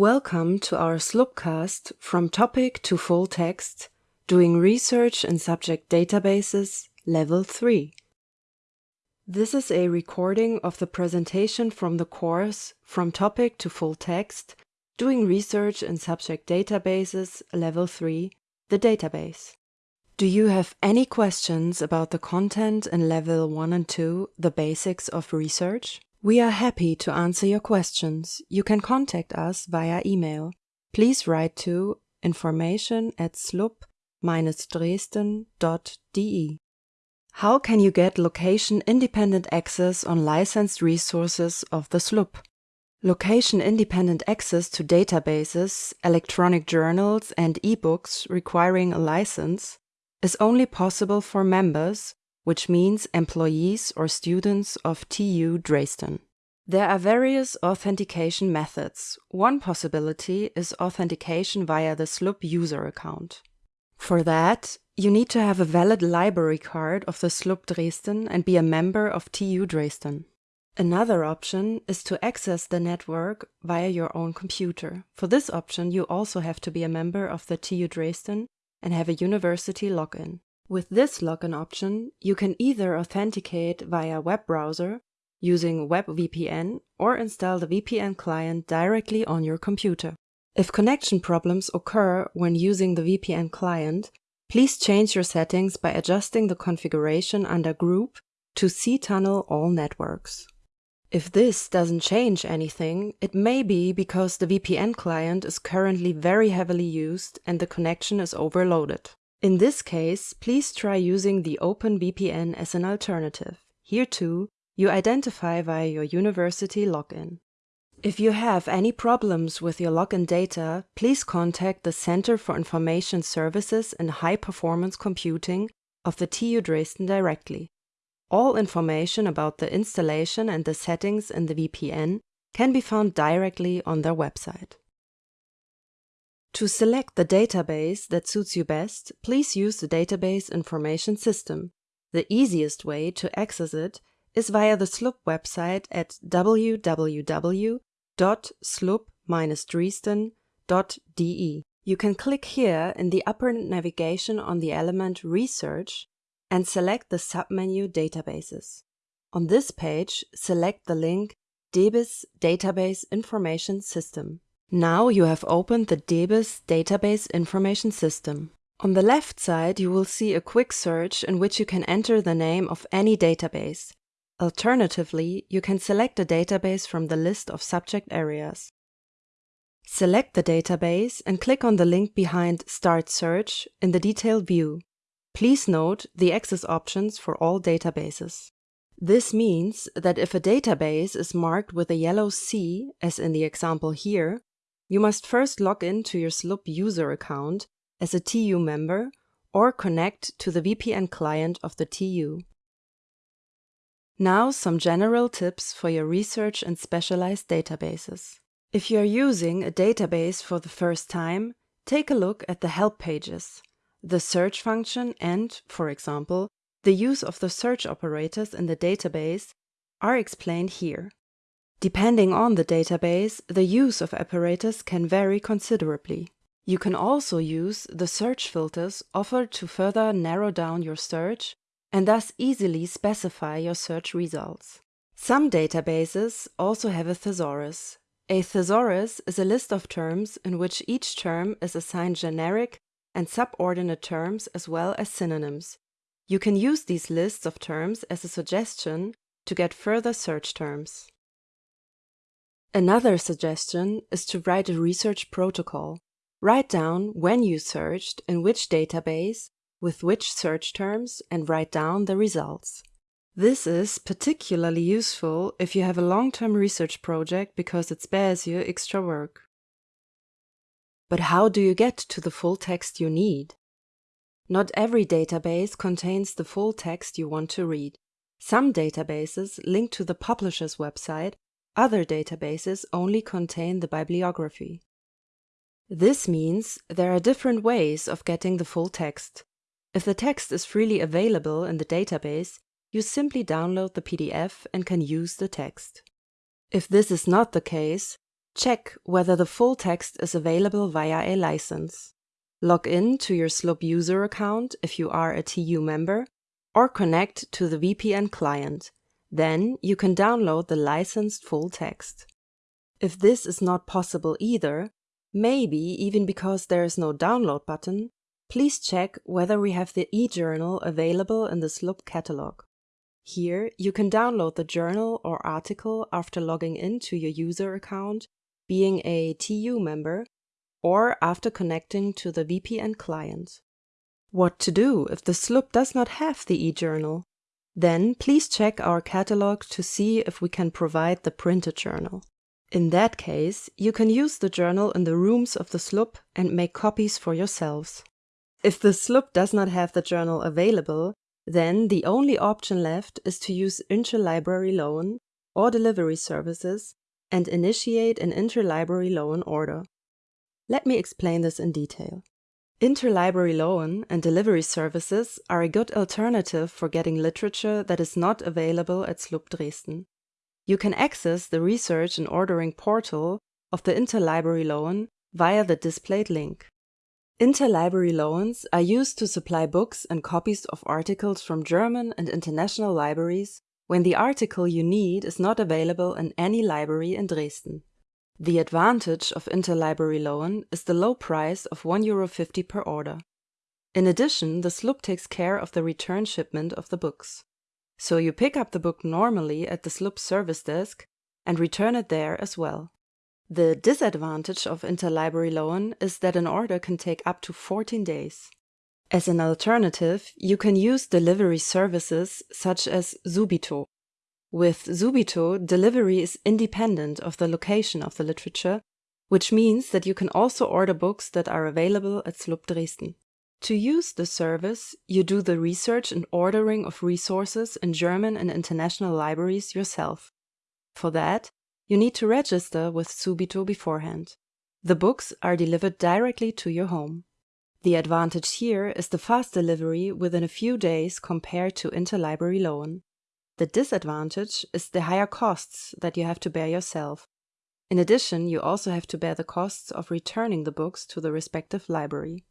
Welcome to our SLUBcast from topic to full text, doing research in subject databases, level 3. This is a recording of the presentation from the course From Topic to Full Text, doing research in subject databases, level 3, the database. Do you have any questions about the content in level 1 and 2, the basics of research? We are happy to answer your questions. You can contact us via email. Please write to information at slub-dresden.de. How can you get location-independent access on licensed resources of the SLUB? Location-independent access to databases, electronic journals, and e-books requiring a license is only possible for members which means employees or students of TU Dresden. There are various authentication methods. One possibility is authentication via the SLUB user account. For that, you need to have a valid library card of the SLUB Dresden and be a member of TU Dresden. Another option is to access the network via your own computer. For this option, you also have to be a member of the TU Dresden and have a university login. With this login option, you can either authenticate via web browser using WebVPN or install the VPN client directly on your computer. If connection problems occur when using the VPN client, please change your settings by adjusting the configuration under Group to cTunnel All Networks. If this doesn't change anything, it may be because the VPN client is currently very heavily used and the connection is overloaded. In this case, please try using the OpenVPN as an alternative. Here too, you identify via your university login. If you have any problems with your login data, please contact the Center for Information Services and High Performance Computing of the TU Dresden directly. All information about the installation and the settings in the VPN can be found directly on their website. To select the database that suits you best, please use the Database Information System. The easiest way to access it is via the SLUB website at www.slub-dresden.de. You can click here in the upper navigation on the element Research and select the submenu Databases. On this page, select the link DBIS Database Information System. Now you have opened the DBIS Database Information System. On the left side, you will see a quick search in which you can enter the name of any database. Alternatively, you can select a database from the list of subject areas. Select the database and click on the link behind Start Search in the detailed view. Please note the access options for all databases. This means that if a database is marked with a yellow C, as in the example here, you must first log in to your SLUB user account as a TU member or connect to the VPN client of the TU. Now some general tips for your research and specialized databases. If you are using a database for the first time, take a look at the help pages. The search function and, for example, the use of the search operators in the database are explained here. Depending on the database, the use of operators can vary considerably. You can also use the search filters offered to further narrow down your search and thus easily specify your search results. Some databases also have a thesaurus. A thesaurus is a list of terms in which each term is assigned generic and subordinate terms as well as synonyms. You can use these lists of terms as a suggestion to get further search terms. Another suggestion is to write a research protocol. Write down when you searched, in which database, with which search terms, and write down the results. This is particularly useful if you have a long-term research project because it spares you extra work. But how do you get to the full text you need? Not every database contains the full text you want to read. Some databases link to the publisher's website other databases only contain the bibliography. This means there are different ways of getting the full text. If the text is freely available in the database, you simply download the PDF and can use the text. If this is not the case, Check whether the full text is available via a license. Log in to your SLUB user account if you are a TU member, or connect to the VPN client. Then you can download the licensed full text. If this is not possible either, maybe even because there is no download button, please check whether we have the e-journal available in the SLUB catalog. Here, you can download the journal or article after logging into your user account, being a TU member, or after connecting to the VPN client. What to do if the SLUB does not have the e-journal? Then please check our catalog to see if we can provide the printed journal. In that case, you can use the journal in the rooms of the SLUB and make copies for yourselves. If the SLUB does not have the journal available, then the only option left is to use interlibrary loan or delivery services and initiate an interlibrary loan order. Let me explain this in detail. Interlibrary loan and delivery services are a good alternative for getting literature that is not available at SLUB Dresden. You can access the research and ordering portal of the interlibrary loan via the displayed link. Interlibrary loans are used to supply books and copies of articles from German and international libraries when the article you need is not available in any library in Dresden. The advantage of interlibrary loan is the low price of €1.50 per order. In addition, the SLUB takes care of the return shipment of the books. So you pick up the book normally at the SLUB service desk and return it there as well. The disadvantage of interlibrary loan is that an order can take up to 14 days. As an alternative, you can use delivery services such as Subito. With Subito, delivery is independent of the location of the literature, which means that you can also order books that are available at SLUB Dresden. To use the service, you do the research and ordering of resources in German and international libraries yourself. For that, you need to register with Subito beforehand. The books are delivered directly to your home. The advantage here is the fast delivery within a few days compared to interlibrary loan. The disadvantage is the higher costs that you have to bear yourself. In addition, you also have to bear the costs of returning the books to the respective library.